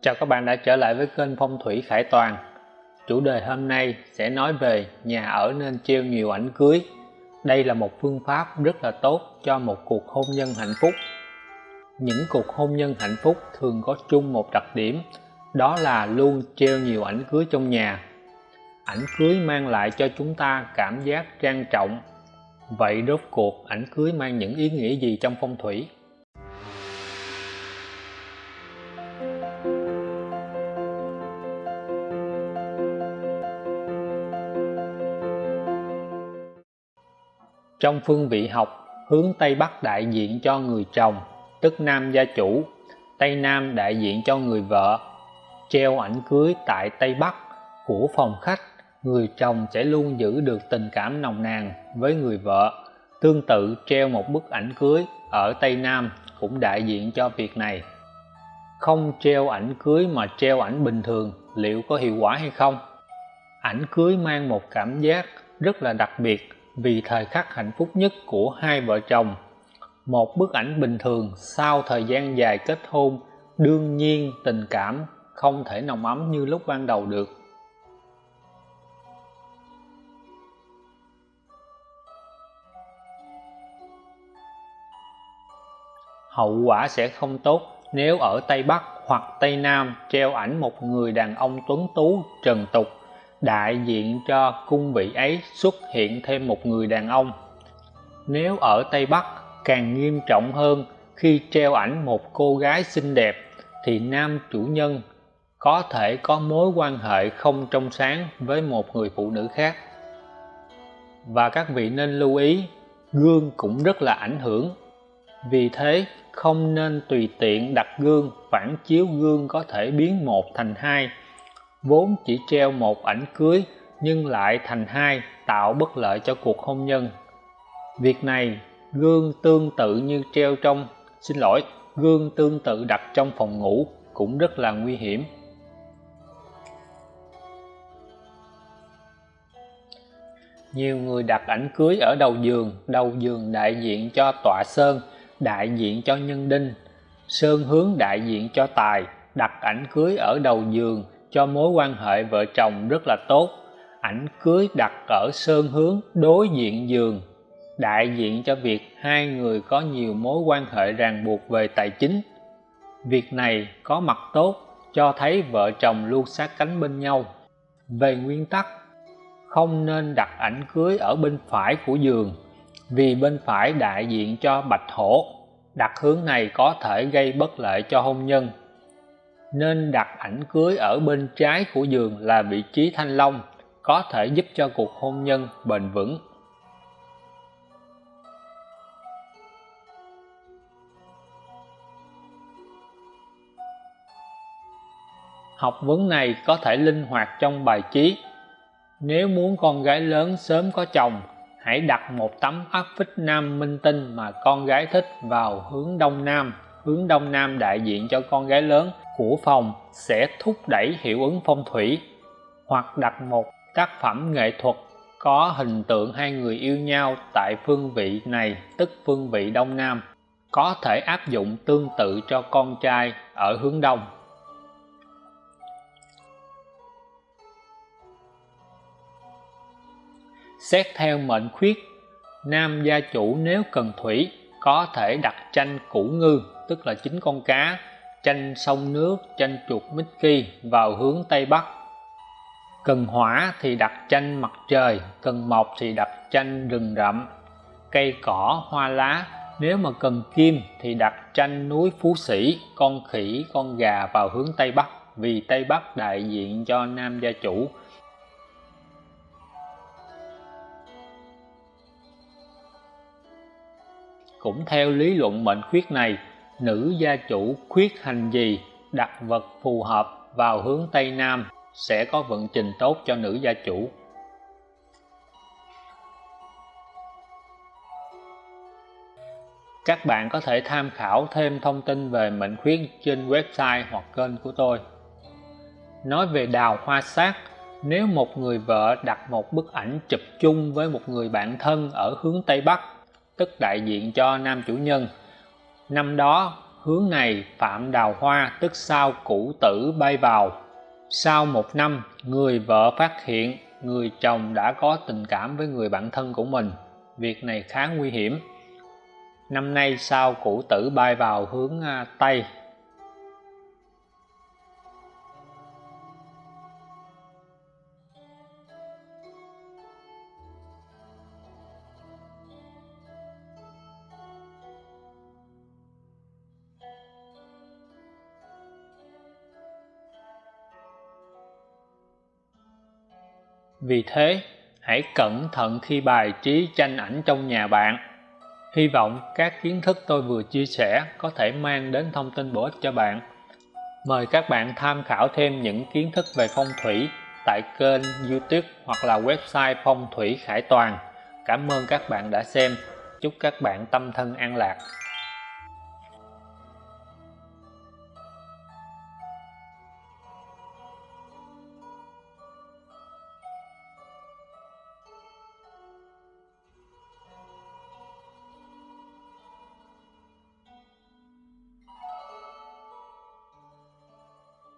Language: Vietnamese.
Chào các bạn đã trở lại với kênh Phong thủy Khải Toàn. Chủ đề hôm nay sẽ nói về nhà ở nên treo nhiều ảnh cưới. Đây là một phương pháp rất là tốt cho một cuộc hôn nhân hạnh phúc. Những cuộc hôn nhân hạnh phúc thường có chung một đặc điểm, Đó là luôn treo nhiều ảnh cưới trong nhà. Ảnh cưới mang lại cho chúng ta cảm giác trang trọng. Vậy rốt cuộc ảnh cưới mang những ý nghĩa gì trong phong thủy? Trong phương vị học, hướng Tây Bắc đại diện cho người chồng, tức nam gia chủ, Tây Nam đại diện cho người vợ. Treo ảnh cưới tại Tây Bắc của phòng khách, người chồng sẽ luôn giữ được tình cảm nồng nàn với người vợ. Tương tự treo một bức ảnh cưới ở Tây Nam cũng đại diện cho việc này. Không treo ảnh cưới mà treo ảnh bình thường liệu có hiệu quả hay không? Ảnh cưới mang một cảm giác rất là đặc biệt vì thời khắc hạnh phúc nhất của hai vợ chồng. Một bức ảnh bình thường sau thời gian dài kết hôn, đương nhiên tình cảm không thể nồng ấm như lúc ban đầu được. Hậu quả sẽ không tốt nếu ở Tây Bắc hoặc Tây Nam treo ảnh một người đàn ông tuấn tú trần tục đại diện cho cung vị ấy xuất hiện thêm một người đàn ông. Nếu ở Tây Bắc càng nghiêm trọng hơn khi treo ảnh một cô gái xinh đẹp thì nam chủ nhân có thể có mối quan hệ không trong sáng với một người phụ nữ khác. Và các vị nên lưu ý, gương cũng rất là ảnh hưởng. Vì thế, không nên tùy tiện đặt gương, phản chiếu gương có thể biến một thành hai vốn chỉ treo một ảnh cưới, nhưng lại thành hai, tạo bất lợi cho cuộc hôn nhân. Việc này, gương tương tự như treo trong, xin lỗi, gương tương tự đặt trong phòng ngủ cũng rất là nguy hiểm. Nhiều người đặt ảnh cưới ở đầu giường đầu giường đại diện cho tọa sơn, đại diện cho nhân đinh. Sơn hướng đại diện cho tài, đặt ảnh cưới ở đầu giường cho mối quan hệ vợ chồng rất là tốt. Ảnh cưới đặt ở sơn hướng, đối diện giường. Đại diện cho việc hai người có nhiều mối quan hệ ràng buộc về tài chính. Việc này có mặt tốt, cho thấy vợ chồng luôn sát cánh bên nhau. Về nguyên tắc, không nên đặt ảnh cưới ở bên phải của giường, vì bên phải đại diện cho bạch hổ. Đặt hướng này có thể gây bất lợi cho hôn nhân nên đặt ảnh cưới ở bên trái của giường là vị trí thanh long, có thể giúp cho cuộc hôn nhân bền vững. Học vấn này có thể linh hoạt trong bài trí. Nếu muốn con gái lớn sớm có chồng, hãy đặt một tấm áp phích nam minh tinh mà con gái thích vào hướng đông nam hướng đông nam đại diện cho con gái lớn của phòng sẽ thúc đẩy hiệu ứng phong thủy, hoặc đặt một tác phẩm nghệ thuật có hình tượng hai người yêu nhau tại phương vị này, tức phương vị đông nam, có thể áp dụng tương tự cho con trai ở hướng đông. Xét theo mệnh khuyết, nam gia chủ nếu cần thủy có thể đặt tranh củ ngư tức là chín con cá tranh sông nước tranh chuột Mickey vào hướng Tây Bắc. Cần hỏa thì đặt tranh mặt trời, cần mộc thì đặt tranh rừng rậm, cây cỏ, hoa lá. Nếu mà cần kim thì đặt tranh núi Phú Sĩ, con khỉ, con gà vào hướng Tây Bắc, vì Tây Bắc đại diện cho nam gia chủ. Cũng theo lý luận mệnh khuyết này nữ gia chủ khuyết hành gì đặt vật phù hợp vào hướng Tây Nam sẽ có vận trình tốt cho nữ gia chủ. Các bạn có thể tham khảo thêm thông tin về mệnh khuyết trên website hoặc kênh của tôi. Nói về đào hoa sát, nếu một người vợ đặt một bức ảnh chụp chung với một người bạn thân ở hướng Tây Bắc, tức đại diện cho nam chủ nhân, năm đó, hướng này phạm đào hoa tức sao cũ tử bay vào. Sau một năm, người vợ phát hiện người chồng đã có tình cảm với người bạn thân của mình. Việc này khá nguy hiểm. Năm nay sao cũ tử bay vào hướng à, tây Vì thế, hãy cẩn thận khi bài trí tranh ảnh trong nhà bạn. Hy vọng các kiến thức tôi vừa chia sẻ có thể mang đến thông tin bổ ích cho bạn. Mời các bạn tham khảo thêm những kiến thức về phong thủy tại kênh youtube hoặc là website phong thủy khải toàn. Cảm ơn các bạn đã xem. Chúc các bạn tâm thân an lạc.